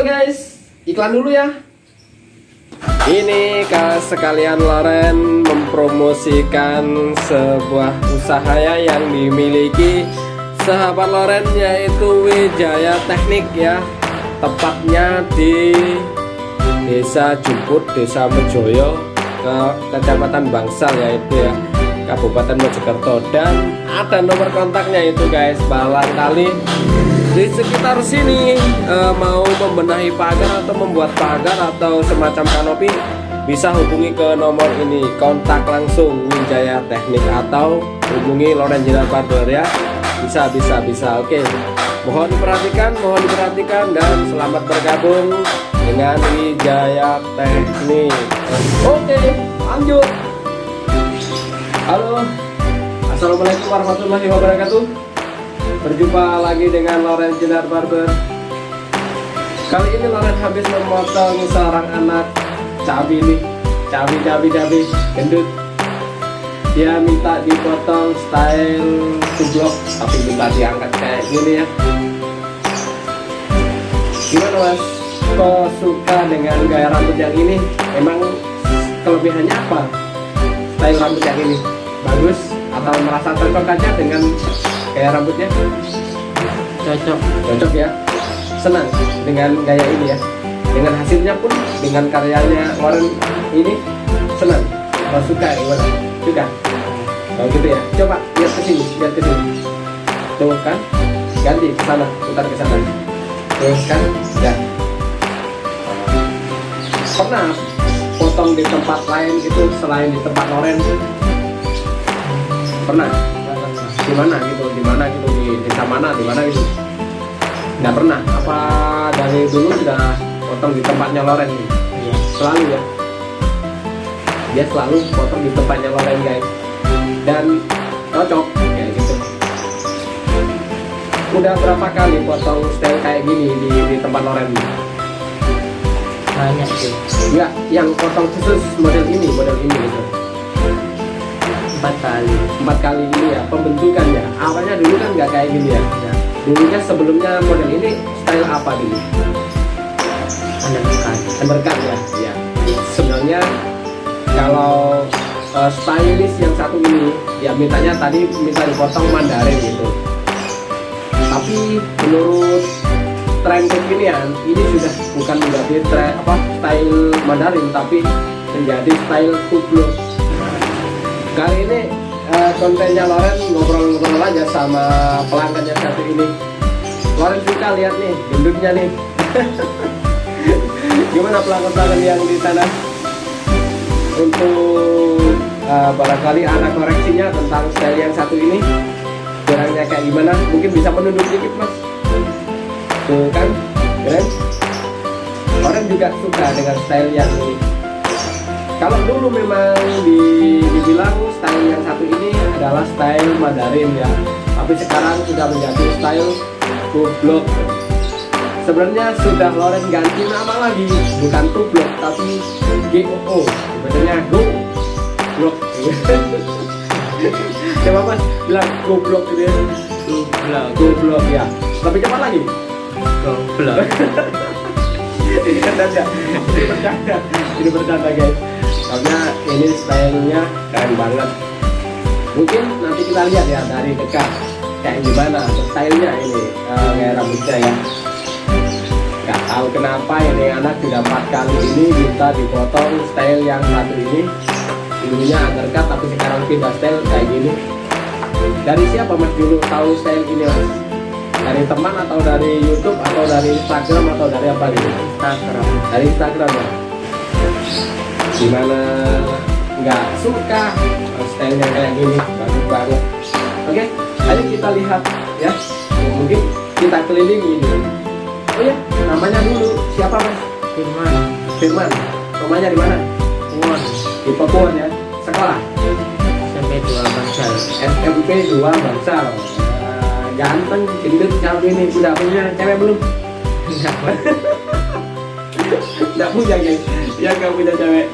Guys, iklan dulu ya. Ini kak sekalian Loren mempromosikan sebuah usaha ya yang dimiliki sahabat Loren yaitu Wijaya Teknik ya. Tepatnya di Desa Jumput, Desa Mejoyo, ke Kecamatan Bangsal yaitu ya Kabupaten Mojokerto dan ada nomor kontaknya itu guys barangkali di sekitar sini e, mau membenahi pagar atau membuat pagar atau semacam kanopi bisa hubungi ke nomor ini kontak langsung Wijaya Teknik atau hubungi Loren Jinar Barber ya. Bisa bisa bisa. Oke mohon diperhatikan mohon diperhatikan dan selamat bergabung dengan Wijaya Teknik. Oke lanjut. Halo. Assalamualaikum warahmatullahi wabarakatuh Berjumpa lagi dengan Loren Jinar Barber Kali ini Loren habis memotong seorang anak cabi nih Cabi, cabi, cabi, gendut Dia minta dipotong style tublok Tapi minta diangkat kayak gini ya Gimana mas? Kok suka dengan gaya rambut yang ini? Emang kelebihannya apa? Style rambut yang ini? Bagus? Atau merasa cocok dengan gaya rambutnya? Cocok. Cocok ya? Senang dengan gaya ini ya. Dengan hasilnya pun dengan karyanya Warren ini senang. Kalau suka gimana suka. Kalau gitu ya. Coba lihat ke sini lihat ke sini. Tuh kan? Ganti ke sana putar ke sana. Terus kan? Ya. Pernah potong di tempat lain gitu selain di tempat Loren pernah mana gitu di mana gitu di desa mana di mana gitu. Nggak pernah. Apa dari dulu sudah potong di tempatnya Loren? Iya. Selalu ya. Dia selalu potong di tempatnya Loren guys. Dan cocok kayak gitu. Udah berapa kali potong style kayak gini di, di tempat Loren? Banyak sih. Enggak yang potong khusus model ini model ini gitu empat kali. Empat kali ini ya pembentukannya awalnya dulu kan nggak kayak gini ya. Ya dulunya sebelumnya model ini style apa dulu? Bekas undercut ya ya. Sebenarnya kalau uh, stylist yang satu ini ya mintanya tadi minta dipotong mandarin gitu. Tapi menurut tren kekinian ini sudah bukan menjadi tren apa style mandarin tapi menjadi style tublok kali ini uh, kontennya Loren ngobrol-ngobrol aja sama pelanggan yang satu ini. Loren suka lihat nih gendutnya nih. Gimana pelanggan-pelanggan yang di sana? Untuk uh, barangkali anak koreksinya tentang style yang satu ini. Kurangnya kayak gimana? Mungkin bisa menunduk dikit mas. Tuh kan keren. Orang juga suka dengan style yang ini kalau dulu memang di, dibilang style yang satu ini adalah style Mandarin ya. Tapi sekarang sudah menjadi style kublok sebenarnya sudah Loren ganti nama lagi bukan tublok tapi GOO bacanya go blok coba mas bilang goblok gitu ya. Goblok goblok ya. Tapi cepat lagi. Goblok ini bercanda ini bercanda ini bercanda guys karena ini stylenya keren banget. Mungkin nanti kita lihat ya dari dekat kayak gimana stylenya ini uh, kayak rambutnya ya. Nggak tahu kenapa ini anak sudah empat kali ini minta dipotong style yang satu ini. Dulunya undercut tapi sekarang pindah style kayak gini. Dari siapa mas dulu tahu style ini mas? Dari teman atau dari YouTube atau dari Instagram atau dari apa gitu Instagram. Dari Instagram ya gimana? Nggak suka? Stylenya kayak gini bagus banget oke ayo kita lihat ya. Mungkin kita kelilingi ini. Oh ya namanya dulu. Siapa mas? Firman. Firman. Rumahnya di mana? Won di Papua ya. Sekolah? SMP 2 Bangsal. SMP 2 Bangsal. Eh, ganteng gendut cabe ini udah punya cewek belum? Nggak punya guys. Ya nggak punya cewek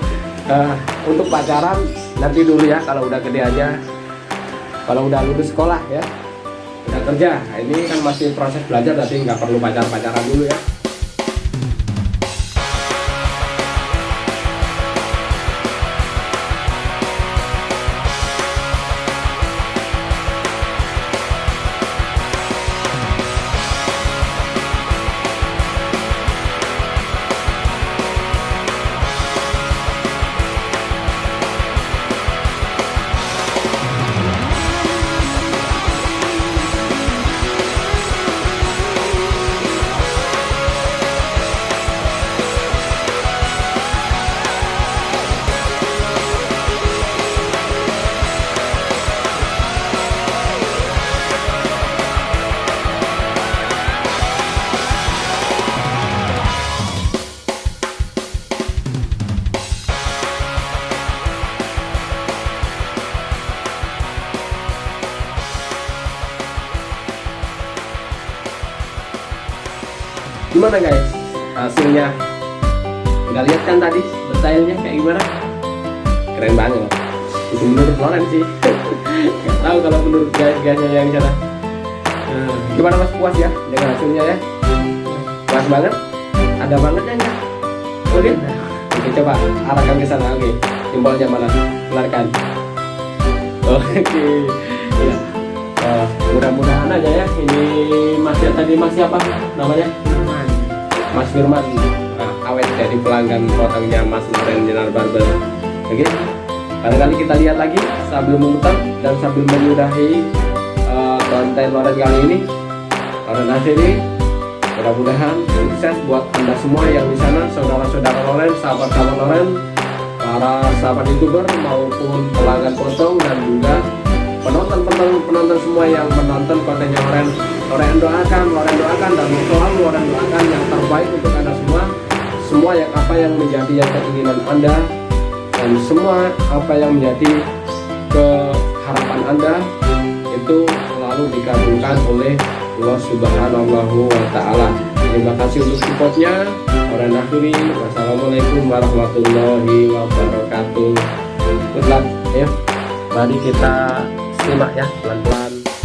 Eh, untuk pacaran nanti dulu ya kalau udah gede aja. Kalau udah lulus sekolah ya udah kerja. Nah, ini kan masih proses belajar berarti nggak perlu pacar pacaran dulu ya gimana guys? Hasilnya? Udah lihat kan tadi detailnya kayak gimana? Keren banget. Itu menurut Loren sih. Gak tahu kalau menurut guys guysnya yang sana Hmm. gimana mas? Puas ya dengan hasilnya ya? Puas banget? Ada bangetnya nggak? Oke oke coba arahkan ke sana. Oke jempolnya mana keluarkan. Oke. Ya Eh, mudah-mudahan aja ya. Ini masih tadi masih apa namanya? Aman. Mas Firman nah, awet jadi pelanggan potongnya Mas Loren Dinar Barber. Oke barangkali kita lihat lagi sambil memutar dan sambil menyudahi eh, konten Loren kali ini. Loren akhiri mudah-mudahan sukses buat anda semua yang di sana saudara-saudara Loren sahabat-sahabat Loren para sahabat youtuber maupun pelanggan potong menjadi yang keinginan anda dan semua apa yang menjadi keharapan anda itu selalu dikabulkan oleh Allah Subhanahu wa taala. Terima kasih untuk supportnya. Orang akhiri. Wassalamualaikum warahmatullahi wabarakatuh. Good luck. Ayo, mari kita simak ya pelan-pelan.